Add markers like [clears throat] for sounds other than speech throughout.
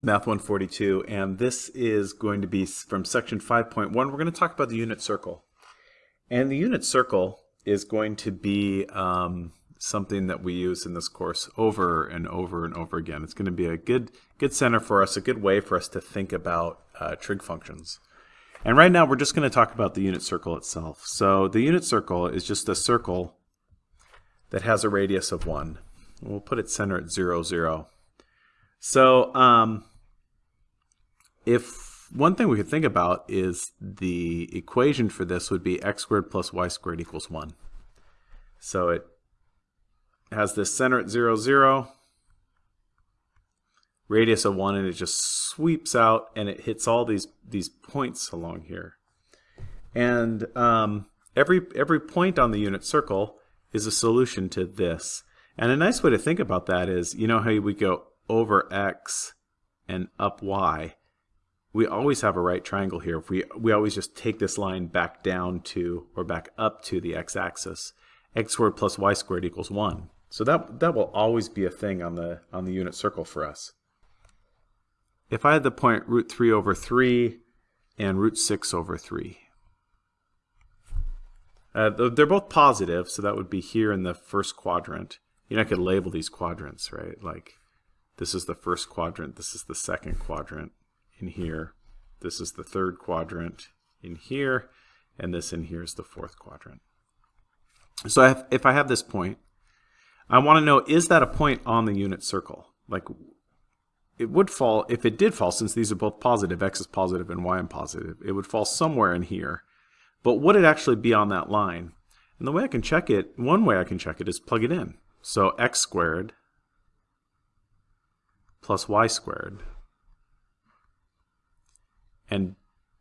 Math 142, and this is going to be from section 5.1. We're going to talk about the unit circle. And the unit circle is going to be um, something that we use in this course over and over and over again. It's going to be a good, good center for us, a good way for us to think about uh, trig functions. And right now we're just going to talk about the unit circle itself. So the unit circle is just a circle that has a radius of 1. We'll put it center at 0, 0. So um, if one thing we could think about is the equation for this would be x squared plus y squared equals 1. So it has this center at 0, 0, radius of 1, and it just sweeps out and it hits all these, these points along here. And um, every, every point on the unit circle is a solution to this. And a nice way to think about that is, you know how we go over x and up y, we always have a right triangle here. If we, we always just take this line back down to, or back up to the x-axis, x squared plus y squared equals 1. So that, that will always be a thing on the, on the unit circle for us. If I had the point root 3 over 3 and root 6 over 3, uh, they're both positive, so that would be here in the first quadrant. You know, I could label these quadrants, right? Like this is the first quadrant, this is the second quadrant in here, this is the third quadrant in here, and this in here is the fourth quadrant. So if, if I have this point, I want to know, is that a point on the unit circle? Like, it would fall, if it did fall, since these are both positive, x is positive and y is positive, it would fall somewhere in here. But would it actually be on that line? And the way I can check it, one way I can check it is plug it in. So x squared plus y squared. And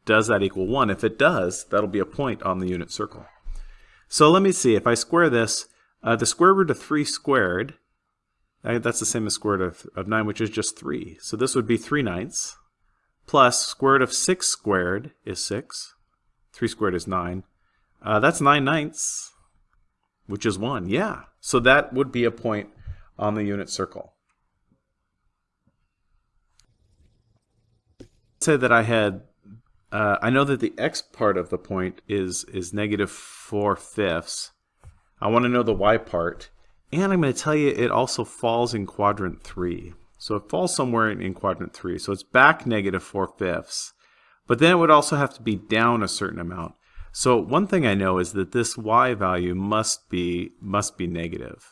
does that equal 1? If it does, that'll be a point on the unit circle. So let me see, if I square this, uh, the square root of 3 squared, that's the same as square root of, of 9, which is just 3. So this would be 3 ninths, plus square root of 6 squared is 6. 3 squared is 9. Uh, that's 9 ninths, which is 1. Yeah, so that would be a point on the unit circle. Say that I had, uh, I know that the x part of the point is, is negative 4 fifths. I want to know the y part. And I'm going to tell you it also falls in quadrant 3. So it falls somewhere in, in quadrant 3. So it's back negative 4 fifths. But then it would also have to be down a certain amount. So one thing I know is that this y value must be must be negative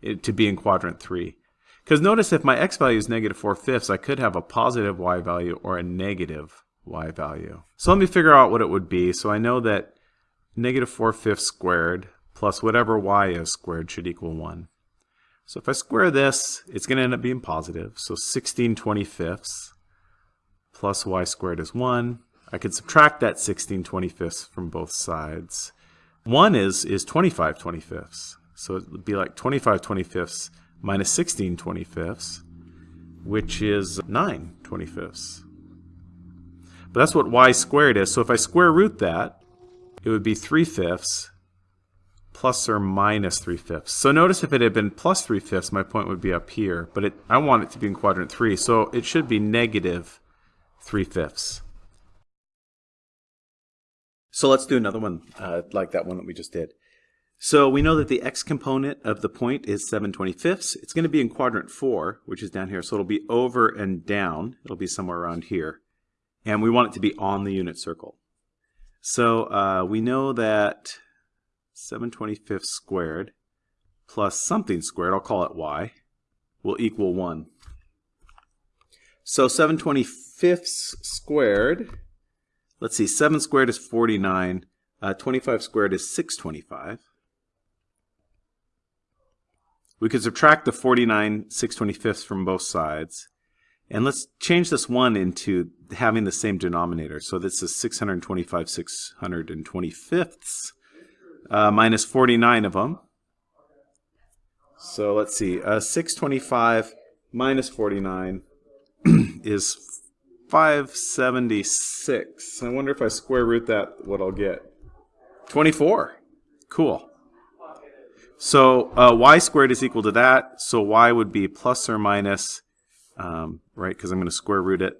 it, to be in quadrant 3. Because notice if my x value is negative 4 fifths, I could have a positive y value or a negative y value. So let me figure out what it would be. So I know that negative 4 fifths squared plus whatever y is squared should equal 1. So if I square this, it's going to end up being positive. So 16 25ths plus y squared is 1. I could subtract that 16 25ths from both sides. 1 is, is 25 25ths. So it would be like 25 25ths minus 16 25ths, which is 9 25ths. But that's what y squared is. So if I square root that, it would be 3 fifths plus or minus 3 fifths. So notice if it had been plus 3 fifths, my point would be up here. But it, I want it to be in quadrant 3, so it should be negative 3 fifths. So let's do another one uh, like that one that we just did. So we know that the x component of the point is 7 25ths. It's going to be in quadrant 4, which is down here. So it'll be over and down. It'll be somewhere around here. And we want it to be on the unit circle. So uh, we know that 7 25ths squared plus something squared, I'll call it y, will equal 1. So 7 25ths squared, let's see, 7 squared is 49. Uh, 25 squared is 625. We could subtract the 49 625ths from both sides. And let's change this 1 into having the same denominator. So this is 625 625ths uh, minus 49 of them. So let's see. Uh, 625 minus 49 [clears throat] is 576. I wonder if I square root that, what I'll get. 24. Cool. So uh, y squared is equal to that, so y would be plus or minus um, right? Because I'm going to square root it.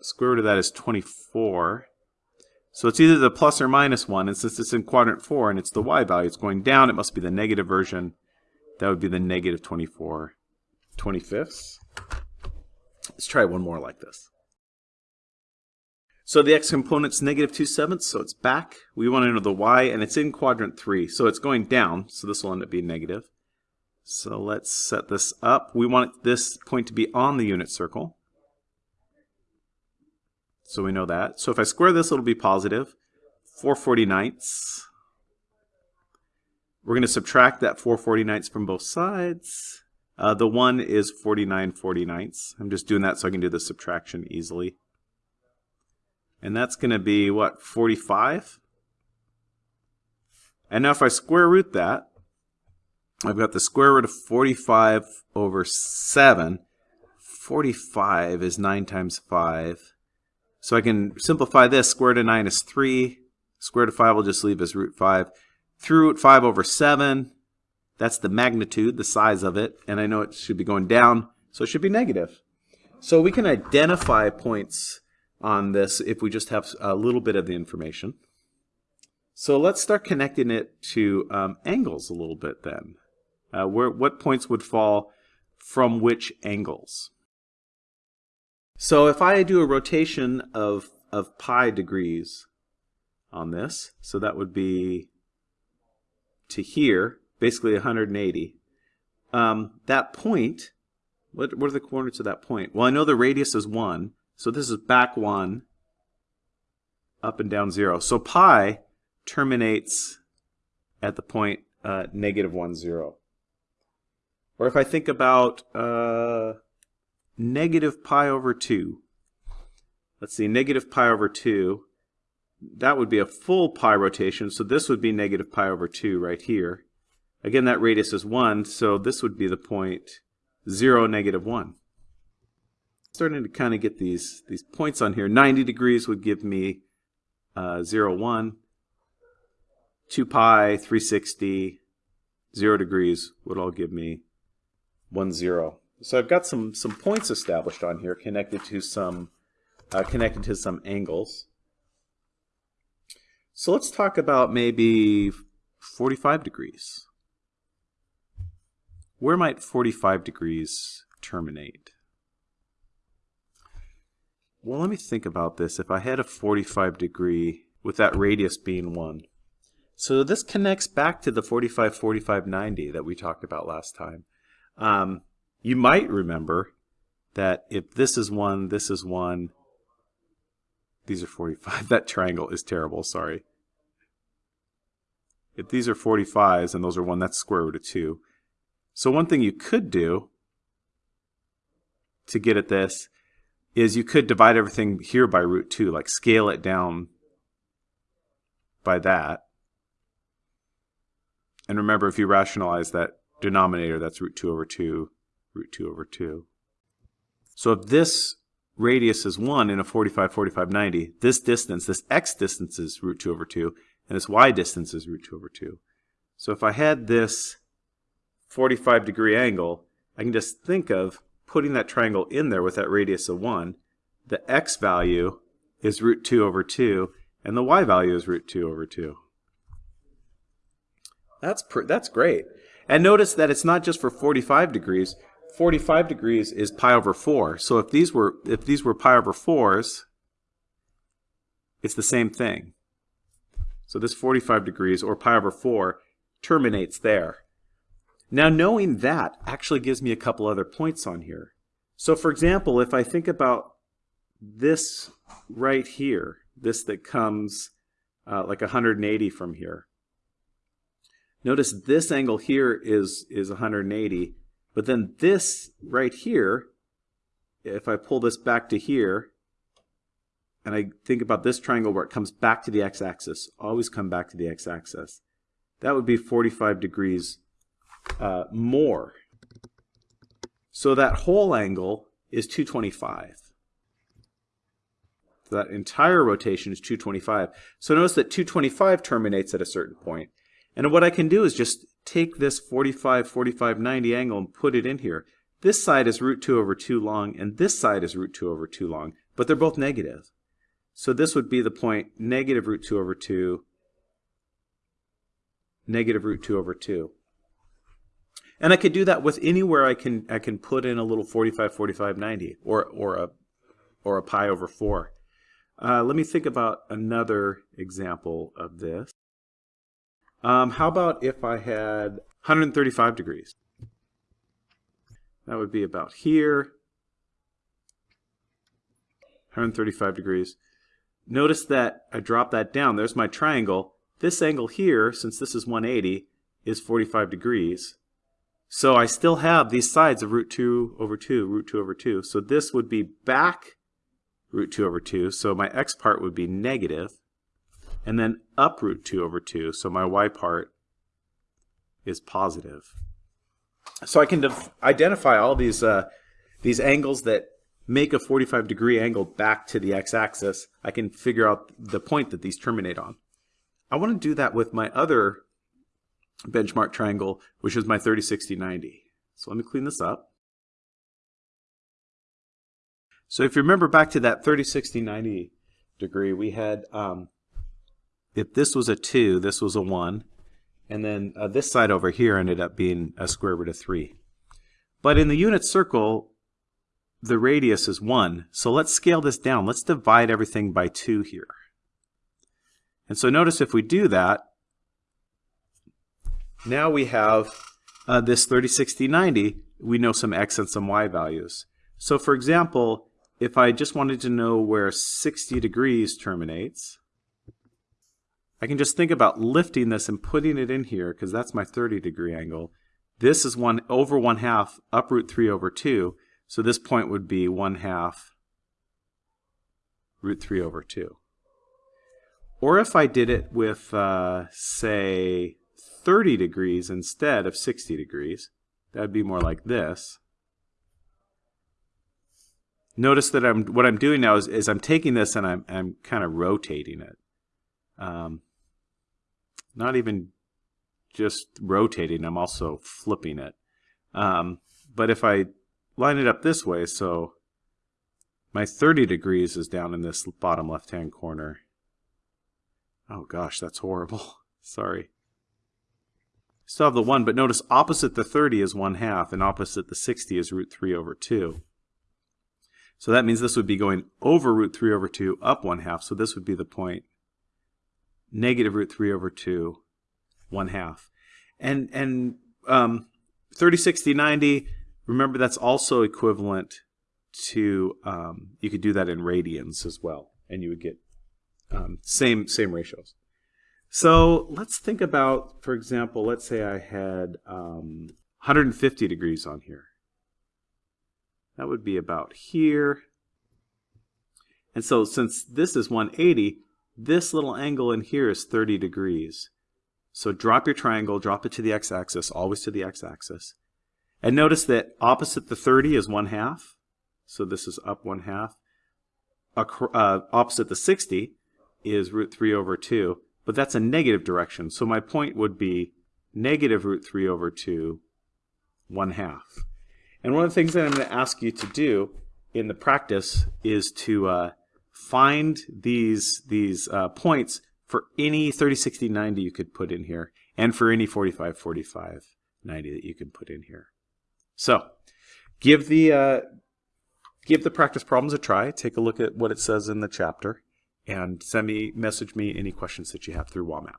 Square root of that is 24. So it's either the plus or minus 1, and since it's in quadrant 4 and it's the y value, it's going down, it must be the negative version. That would be the negative 24 25ths. Let's try one more like this. So the x component's negative 2 sevenths, so it's back. We want to know the y, and it's in quadrant 3, so it's going down, so this will end up being negative. So let's set this up. We want this point to be on the unit circle. So we know that. So if I square this, it'll be positive. 4 49ths. We're going to subtract that 4 49ths from both sides. Uh, the 1 is 49 49ths. I'm just doing that so I can do the subtraction easily. And that's going to be, what, 45? And now if I square root that, I've got the square root of 45 over 7. 45 is 9 times 5. So I can simplify this. Square root of 9 is 3. Square root of 5 will just leave as root 5. 3 root 5 over 7. That's the magnitude, the size of it. And I know it should be going down, so it should be negative. So we can identify points on this if we just have a little bit of the information. So let's start connecting it to um, angles a little bit then. Uh, where what points would fall from which angles? So if I do a rotation of of pi degrees on this, so that would be to here, basically 180. Um, that point, what, what are the coordinates of that point? Well, I know the radius is 1, so this is back 1, up and down 0. So pi terminates at the point uh, negative 1, 0. Or if I think about uh, negative pi over 2, let's see, negative pi over 2, that would be a full pi rotation, so this would be negative pi over 2 right here. Again, that radius is 1, so this would be the point 0, negative 1. Starting to kind of get these, these points on here. 90 degrees would give me uh, 0, 1. 2 pi, 360, 0 degrees would all give me one zero. So I've got some some points established on here connected to some uh, connected to some angles. So let's talk about maybe 45 degrees. Where might 45 degrees terminate? Well, let me think about this. If I had a 45 degree with that radius being 1. So this connects back to the 45, 45, 90 that we talked about last time. Um, you might remember that if this is 1, this is 1, these are 45. [laughs] That triangle is terrible, sorry. If these are 45s and those are 1, that's square root of 2. So one thing you could do to get at this is you could divide everything here by root 2, like scale it down by that. And remember, if you rationalize that denominator, that's root 2 over 2, root 2 over 2. So if this radius is 1 in a 45, 45, 90, this distance, this x distance is root 2 over 2, and this y distance is root 2 over 2. So if I had this 45 degree angle, I can just think of putting that triangle in there with that radius of 1. The x value is root 2 over 2, and the y value is root 2 over 2. That's, that's great. And notice that it's not just for 45 degrees. 45 degrees is pi over 4. So if these were if these were pi over 4s, it's the same thing. So this 45 degrees, or pi over 4, terminates there. Now knowing that actually gives me a couple other points on here. So for example, if I think about this right here, this that comes uh, like 180 from here, Notice this angle here is, is 180, but then this right here, if I pull this back to here, and I think about this triangle where it comes back to the x-axis, always come back to the x-axis, that would be 45 degrees uh, more. So that whole angle is 225. So that entire rotation is 225. So notice that 225 terminates at a certain point. And what I can do is just take this 45, 45, 90 angle and put it in here. this side is root 2 over 2 long, and this side is root 2 over 2 long, but they're both negative. So this would be the point negative root 2 over 2, negative root 2 over 2. And I could do that with anywhere I can I can put in a little 45, 45, 90, or, or, a, or a pi over 4. Uh, let me think about another example of this. Um, how about if I had 135 degrees? That would be about here. 135 degrees. Notice that I drop that down. There's my triangle. This angle here, since this is 180, is 45 degrees. So I still have these sides of root 2 over 2, root 2 over 2. So this would be back root 2 over 2. So my x part would be negative, and then up root 2 over 2. So my y part is positive. So I can identify all these uh, these angles that make a 45 degree angle back to the x-axis. I can figure out the point that these terminate on. I want to do that with my other benchmark triangle, which is my 30, 60, 90. So let me clean this up. So if you remember back to that 30, 60, 90 degree, we had, um, if this was a 2, this was a 1, and then uh, this side over here ended up being a square root of 3. But in the unit circle, the radius is 1, so let's scale this down. Let's divide everything by 2 here. And so notice if we do that, now we have uh, this 30, 60, 90. We know some x and some y values. So for example, if I just wanted to know where 60 degrees terminates, I can just think about lifting this and putting it in here because that's my 30 degree angle. This is 1 over 1 half up root 3 over 2. So this point would be 1 half root 3 over 2. Or if I did it with, uh, say, 30 degrees instead of 60 degrees, that would be more like this. Notice that I'm what I'm doing now is, is I'm taking this and I'm, I'm kind of rotating it. Um, not even just rotating, I'm also flipping it. Um, but if I line it up this way, so my 30 degrees is down in this bottom left-hand corner. Oh gosh, that's horrible. [laughs] Sorry. Still have the 1, but notice opposite the 30 is 1 half, and opposite the 60 is root 3 over 2. So that means this would be going over root 3 over 2, up 1 half. So this would be the point negative root 3 over 2, 1 half. And, and um, 30, 60, 90, remember that's also equivalent to, um, you could do that in radians as well. And you would get um, same, same ratios. So let's think about, for example, let's say I had 150 um, degrees on here. That would be about here. And so since this is 180, this little angle in here is 30 degrees. So drop your triangle, drop it to the x-axis, always to the x-axis. And notice that opposite the 30 is 1 half. So this is up 1 half. Uh, opposite the 60 is root 3 over 2. But that's a negative direction. So my point would be negative root 3 over 2, 1 half. And one of the things that I'm going to ask you to do in the practice is to uh, find these, these uh, points for any 30, 60, 90 you could put in here, and for any 45, 45, 90 that you can put in here. So give the, uh, give the practice problems a try. Take a look at what it says in the chapter, and send me, message me any questions that you have through WAMAP.